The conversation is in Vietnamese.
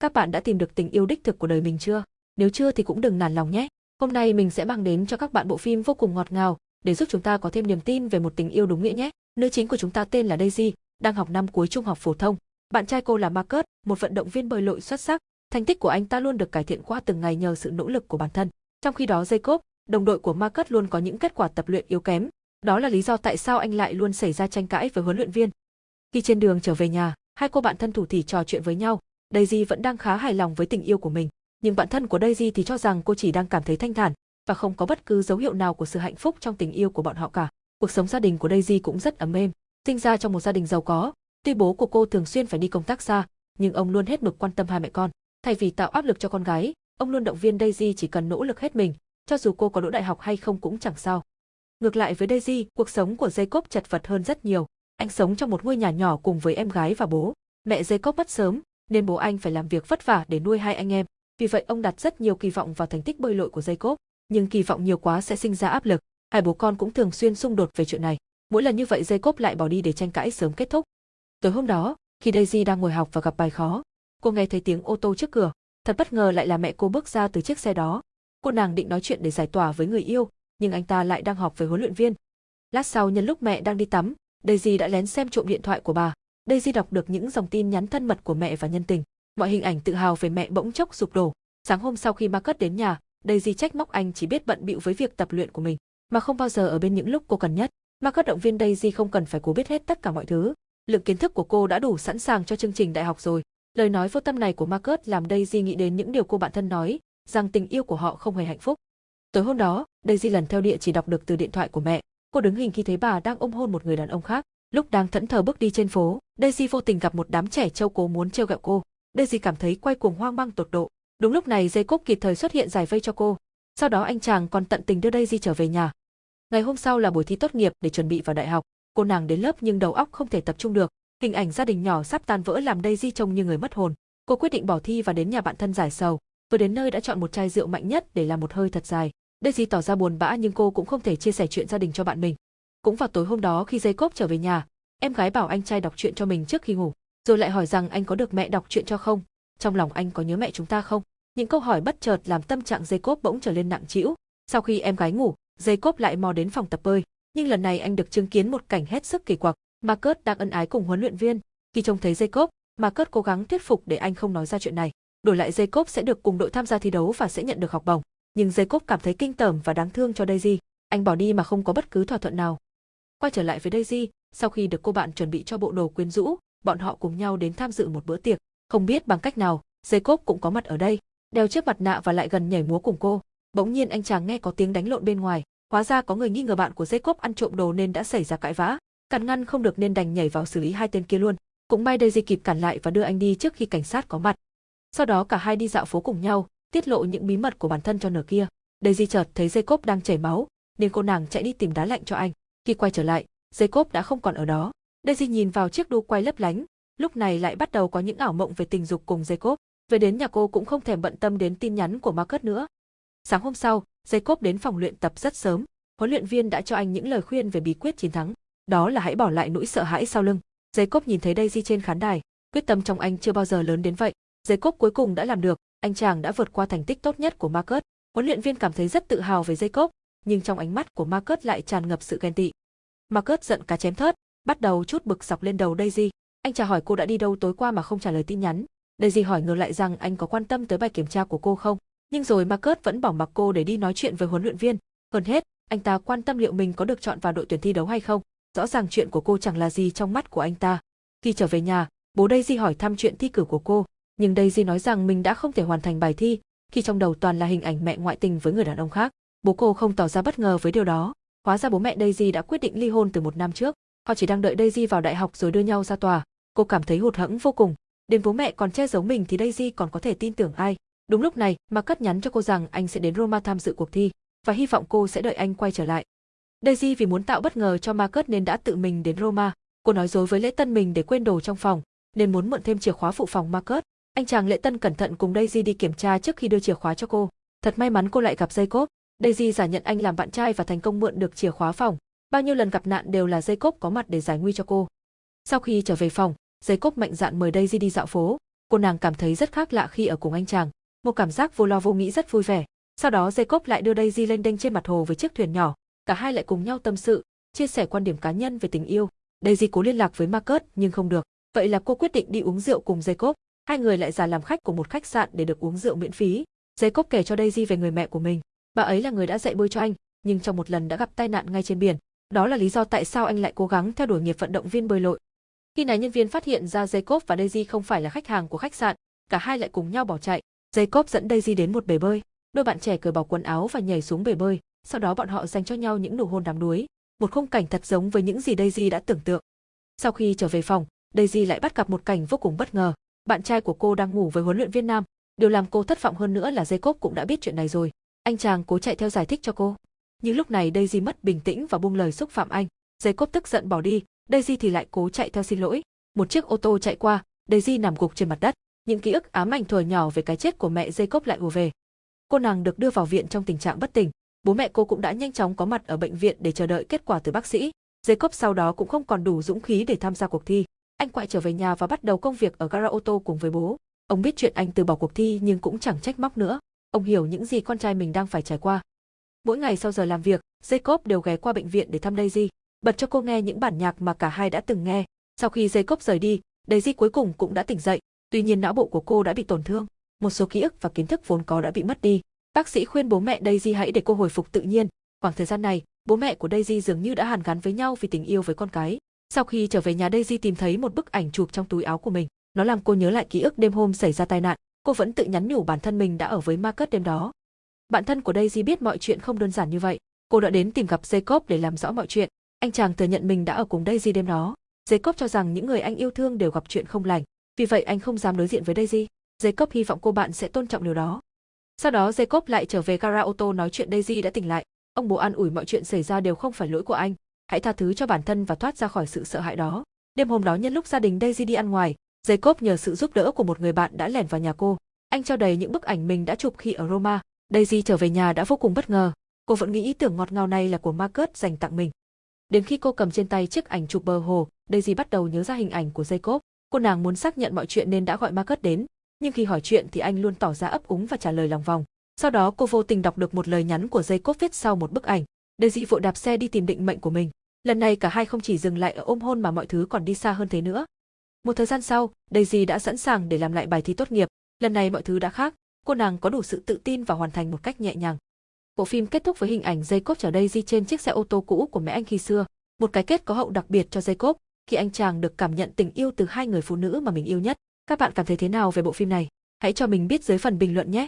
Các bạn đã tìm được tình yêu đích thực của đời mình chưa? Nếu chưa thì cũng đừng nản lòng nhé. Hôm nay mình sẽ mang đến cho các bạn bộ phim vô cùng ngọt ngào để giúp chúng ta có thêm niềm tin về một tình yêu đúng nghĩa nhé. Nữ chính của chúng ta tên là Daisy, đang học năm cuối trung học phổ thông. Bạn trai cô là Marcus, một vận động viên bơi lội xuất sắc. Thành tích của anh ta luôn được cải thiện qua từng ngày nhờ sự nỗ lực của bản thân. Trong khi đó Jacob, đồng đội của Marcus luôn có những kết quả tập luyện yếu kém. Đó là lý do tại sao anh lại luôn xảy ra tranh cãi với huấn luyện viên. Khi trên đường trở về nhà, hai cô bạn thân thủ thì trò chuyện với nhau. Daisy vẫn đang khá hài lòng với tình yêu của mình, nhưng bạn thân của Daisy thì cho rằng cô chỉ đang cảm thấy thanh thản và không có bất cứ dấu hiệu nào của sự hạnh phúc trong tình yêu của bọn họ cả. Cuộc sống gia đình của Daisy cũng rất ấm êm, sinh ra trong một gia đình giàu có, tuy bố của cô thường xuyên phải đi công tác xa, nhưng ông luôn hết mực quan tâm hai mẹ con. Thay vì tạo áp lực cho con gái, ông luôn động viên Daisy chỉ cần nỗ lực hết mình, cho dù cô có đỗ đại học hay không cũng chẳng sao. Ngược lại với Daisy, cuộc sống của Jacob chật vật hơn rất nhiều. Anh sống trong một ngôi nhà nhỏ cùng với em gái và bố. Mẹ Jacob mất sớm, nên bố anh phải làm việc vất vả để nuôi hai anh em. Vì vậy ông đặt rất nhiều kỳ vọng vào thành tích bơi lội của Jacob, nhưng kỳ vọng nhiều quá sẽ sinh ra áp lực. Hai bố con cũng thường xuyên xung đột về chuyện này. Mỗi lần như vậy Jacob lại bỏ đi để tranh cãi sớm kết thúc. Tối hôm đó, khi Daisy đang ngồi học và gặp bài khó, cô nghe thấy tiếng ô tô trước cửa. Thật bất ngờ lại là mẹ cô bước ra từ chiếc xe đó. Cô nàng định nói chuyện để giải tỏa với người yêu, nhưng anh ta lại đang họp với huấn luyện viên. Lát sau nhân lúc mẹ đang đi tắm, Daisy đã lén xem trộm điện thoại của bà. Daisy đọc được những dòng tin nhắn thân mật của mẹ và nhân tình. Mọi hình ảnh tự hào về mẹ bỗng chốc sụp đổ. Sáng hôm sau khi Marcus đến nhà, Daisy trách móc anh chỉ biết bận bịu với việc tập luyện của mình, mà không bao giờ ở bên những lúc cô cần nhất. Marcus động viên Daisy không cần phải cố biết hết tất cả mọi thứ. Lượng kiến thức của cô đã đủ sẵn sàng cho chương trình đại học rồi. Lời nói vô tâm này của Marcus làm Daisy nghĩ đến những điều cô bạn thân nói, rằng tình yêu của họ không hề hạnh phúc. Tối hôm đó, Daisy lần theo địa chỉ đọc được từ điện thoại của mẹ. Cô đứng hình khi thấy bà đang ôm hôn một người đàn ông khác. Lúc đang thẫn thờ bước đi trên phố, Daisy vô tình gặp một đám trẻ trâu cố muốn trêu ghẹo cô. Daisy cảm thấy quay cuồng hoang mang tột độ. Đúng lúc này Jacob kịp thời xuất hiện giải vây cho cô. Sau đó anh chàng còn tận tình đưa Daisy trở về nhà. Ngày hôm sau là buổi thi tốt nghiệp để chuẩn bị vào đại học. Cô nàng đến lớp nhưng đầu óc không thể tập trung được. Hình ảnh gia đình nhỏ sắp tan vỡ làm Daisy trông như người mất hồn. Cô quyết định bỏ thi và đến nhà bạn thân giải sầu. Vừa đến nơi đã chọn một chai rượu mạnh nhất để làm một hơi thật dài. Daisy tỏ ra buồn bã nhưng cô cũng không thể chia sẻ chuyện gia đình cho bạn mình. Cũng vào tối hôm đó khi Jacob trở về nhà, em gái bảo anh trai đọc truyện cho mình trước khi ngủ, rồi lại hỏi rằng anh có được mẹ đọc truyện cho không? Trong lòng anh có nhớ mẹ chúng ta không? Những câu hỏi bất chợt làm tâm trạng Jacob bỗng trở lên nặng trĩu. Sau khi em gái ngủ, Jacob lại mò đến phòng tập bơi, nhưng lần này anh được chứng kiến một cảnh hết sức kỳ quặc. Marcus đang ân ái cùng huấn luyện viên. Khi trông thấy Jacob, Marcus cố gắng thuyết phục để anh không nói ra chuyện này. Đổi lại Jacob sẽ được cùng đội tham gia thi đấu và sẽ nhận được học bổng. Nhưng Jacob cảm thấy kinh tởm và đáng thương cho Daisy. Anh bỏ đi mà không có bất cứ thỏa thuận nào. Quay trở lại với Daisy, sau khi được cô bạn chuẩn bị cho bộ đồ quyến rũ, bọn họ cùng nhau đến tham dự một bữa tiệc. Không biết bằng cách nào, Jacob cũng có mặt ở đây, đeo chiếc mặt nạ và lại gần nhảy múa cùng cô. Bỗng nhiên anh chàng nghe có tiếng đánh lộn bên ngoài, hóa ra có người nghi ngờ bạn của Jacob ăn trộm đồ nên đã xảy ra cãi vã. Cản ngăn không được nên đành nhảy vào xử lý hai tên kia luôn. Cũng may Daisy kịp cản lại và đưa anh đi trước khi cảnh sát có mặt. Sau đó cả hai đi dạo phố cùng nhau, tiết lộ những bí mật của bản thân cho nửa kia. Daisy chợt thấy Jacob đang chảy máu, nên cô nàng chạy đi tìm đá lạnh cho anh. Khi quay trở lại, Jacob đã không còn ở đó. Daisy nhìn vào chiếc đu quay lấp lánh, lúc này lại bắt đầu có những ảo mộng về tình dục cùng Jacob. Về đến nhà cô cũng không thèm bận tâm đến tin nhắn của Marcus nữa. Sáng hôm sau, Jacob đến phòng luyện tập rất sớm. Huấn luyện viên đã cho anh những lời khuyên về bí quyết chiến thắng. Đó là hãy bỏ lại nỗi sợ hãi sau lưng. Jacob nhìn thấy Daisy trên khán đài, quyết tâm trong anh chưa bao giờ lớn đến vậy. Jacob cuối cùng đã làm được, anh chàng đã vượt qua thành tích tốt nhất của Marcus. Huấn luyện viên cảm thấy rất tự hào về Jacob, nhưng trong ánh mắt của Marcus lại tràn ngập sự ghen tị. Marcus giận cá chém thớt, bắt đầu chút bực dọc lên đầu Daisy. Anh trả hỏi cô đã đi đâu tối qua mà không trả lời tin nhắn. Daisy hỏi ngược lại rằng anh có quan tâm tới bài kiểm tra của cô không. Nhưng rồi Marcus vẫn bỏ mặc cô để đi nói chuyện với huấn luyện viên. Hơn hết, anh ta quan tâm liệu mình có được chọn vào đội tuyển thi đấu hay không. Rõ ràng chuyện của cô chẳng là gì trong mắt của anh ta. Khi trở về nhà, bố Daisy hỏi thăm chuyện thi cử của cô, nhưng Daisy nói rằng mình đã không thể hoàn thành bài thi, khi trong đầu toàn là hình ảnh mẹ ngoại tình với người đàn ông khác. Bố cô không tỏ ra bất ngờ với điều đó. Hóa ra bố mẹ Daisy đã quyết định ly hôn từ một năm trước. Họ chỉ đang đợi Daisy vào đại học rồi đưa nhau ra tòa. Cô cảm thấy hụt hẫng vô cùng. Đến bố mẹ còn che giấu mình thì Daisy còn có thể tin tưởng ai. Đúng lúc này, Marcus nhắn cho cô rằng anh sẽ đến Roma tham dự cuộc thi và hy vọng cô sẽ đợi anh quay trở lại. Daisy vì muốn tạo bất ngờ cho Marcus nên đã tự mình đến Roma. Cô nói dối với lễ tân mình để quên đồ trong phòng, nên muốn mượn thêm chìa khóa phụ phòng Marcus. Anh chàng lễ tân cẩn thận cùng Daisy đi kiểm tra trước khi đưa chìa khóa cho cô. Thật may mắn cô lại gặp Jacob. Daisy giả nhận anh làm bạn trai và thành công mượn được chìa khóa phòng. Bao nhiêu lần gặp nạn đều là Jacob có mặt để giải nguy cho cô. Sau khi trở về phòng, Jacob mạnh dạn mời Daisy đi dạo phố. Cô nàng cảm thấy rất khác lạ khi ở cùng anh chàng, một cảm giác vô lo vô nghĩ rất vui vẻ. Sau đó Jacob lại đưa Daisy lên đênh trên mặt hồ với chiếc thuyền nhỏ, cả hai lại cùng nhau tâm sự, chia sẻ quan điểm cá nhân về tình yêu. Daisy cố liên lạc với Marcus nhưng không được, vậy là cô quyết định đi uống rượu cùng Jacob. Hai người lại giả làm khách của một khách sạn để được uống rượu miễn phí. Jacob kể cho Daisy về người mẹ của mình. Bà ấy là người đã dạy bơi cho anh, nhưng trong một lần đã gặp tai nạn ngay trên biển. Đó là lý do tại sao anh lại cố gắng theo đuổi nghiệp vận động viên bơi lội. Khi này nhân viên phát hiện ra Jacob và Daisy không phải là khách hàng của khách sạn, cả hai lại cùng nhau bỏ chạy. Jacob dẫn Daisy đến một bể bơi. Đôi bạn trẻ cởi bỏ quần áo và nhảy xuống bể bơi, sau đó bọn họ dành cho nhau những nụ hôn đắm đuối, một khung cảnh thật giống với những gì Daisy đã tưởng tượng. Sau khi trở về phòng, Daisy lại bắt gặp một cảnh vô cùng bất ngờ. Bạn trai của cô đang ngủ với huấn luyện viên nam. Điều làm cô thất vọng hơn nữa là Jacob cũng đã biết chuyện này rồi. Anh chàng cố chạy theo giải thích cho cô. Nhưng lúc này Daisy mất bình tĩnh và buông lời xúc phạm anh. Jacob tức giận bỏ đi, Daisy thì lại cố chạy theo xin lỗi. Một chiếc ô tô chạy qua, Daisy nằm gục trên mặt đất. Những ký ức ám ảnh thuở nhỏ về cái chết của mẹ Jacob lại ùa về. Cô nàng được đưa vào viện trong tình trạng bất tỉnh. Bố mẹ cô cũng đã nhanh chóng có mặt ở bệnh viện để chờ đợi kết quả từ bác sĩ. Jacob sau đó cũng không còn đủ dũng khí để tham gia cuộc thi. Anh quay trở về nhà và bắt đầu công việc ở gara ô tô cùng với bố. Ông biết chuyện anh từ bỏ cuộc thi nhưng cũng chẳng trách móc nữa. Ông hiểu những gì con trai mình đang phải trải qua. Mỗi ngày sau giờ làm việc, Jacob đều ghé qua bệnh viện để thăm Daisy, bật cho cô nghe những bản nhạc mà cả hai đã từng nghe. Sau khi Jacob rời đi, Daisy cuối cùng cũng đã tỉnh dậy, tuy nhiên não bộ của cô đã bị tổn thương, một số ký ức và kiến thức vốn có đã bị mất đi. Bác sĩ khuyên bố mẹ Daisy hãy để cô hồi phục tự nhiên. Khoảng thời gian này, bố mẹ của Daisy dường như đã hàn gắn với nhau vì tình yêu với con cái. Sau khi trở về nhà Daisy tìm thấy một bức ảnh chụp trong túi áo của mình. Nó làm cô nhớ lại ký ức đêm hôm xảy ra tai nạn. Cô vẫn tự nhắn nhủ bản thân mình đã ở với Marcus đêm đó. Bạn thân của Daisy biết mọi chuyện không đơn giản như vậy. Cô đã đến tìm gặp Jacob để làm rõ mọi chuyện. Anh chàng thừa nhận mình đã ở cùng Daisy đêm đó. Jacob cho rằng những người anh yêu thương đều gặp chuyện không lành, vì vậy anh không dám đối diện với Daisy. Jacob hy vọng cô bạn sẽ tôn trọng điều đó. Sau đó Jacob lại trở về gara ô tô nói chuyện Daisy đã tỉnh lại. Ông bố an ủi mọi chuyện xảy ra đều không phải lỗi của anh. Hãy tha thứ cho bản thân và thoát ra khỏi sự sợ hãi đó. Đêm hôm đó nhân lúc gia đình Daisy đi ăn ngoài, Jacob nhờ sự giúp đỡ của một người bạn đã lẻn vào nhà cô. Anh trao đầy những bức ảnh mình đã chụp khi ở Roma. Daisy trở về nhà đã vô cùng bất ngờ. Cô vẫn nghĩ ý tưởng ngọt ngào này là của Marcus dành tặng mình. Đến khi cô cầm trên tay chiếc ảnh chụp bờ hồ, Daisy bắt đầu nhớ ra hình ảnh của Jacob. Cô nàng muốn xác nhận mọi chuyện nên đã gọi Marcus đến, nhưng khi hỏi chuyện thì anh luôn tỏ ra ấp úng và trả lời lòng vòng. Sau đó cô vô tình đọc được một lời nhắn của Jacob viết sau một bức ảnh. Daisy vội đạp xe đi tìm định mệnh của mình. Lần này cả hai không chỉ dừng lại ở ôm hôn mà mọi thứ còn đi xa hơn thế nữa. Một thời gian sau, Daisy đã sẵn sàng để làm lại bài thi tốt nghiệp. Lần này mọi thứ đã khác, cô nàng có đủ sự tự tin và hoàn thành một cách nhẹ nhàng. Bộ phim kết thúc với hình ảnh Jacob chở Daisy trên chiếc xe ô tô cũ của mẹ anh khi xưa, một cái kết có hậu đặc biệt cho Jacob khi anh chàng được cảm nhận tình yêu từ hai người phụ nữ mà mình yêu nhất. Các bạn cảm thấy thế nào về bộ phim này? Hãy cho mình biết dưới phần bình luận nhé.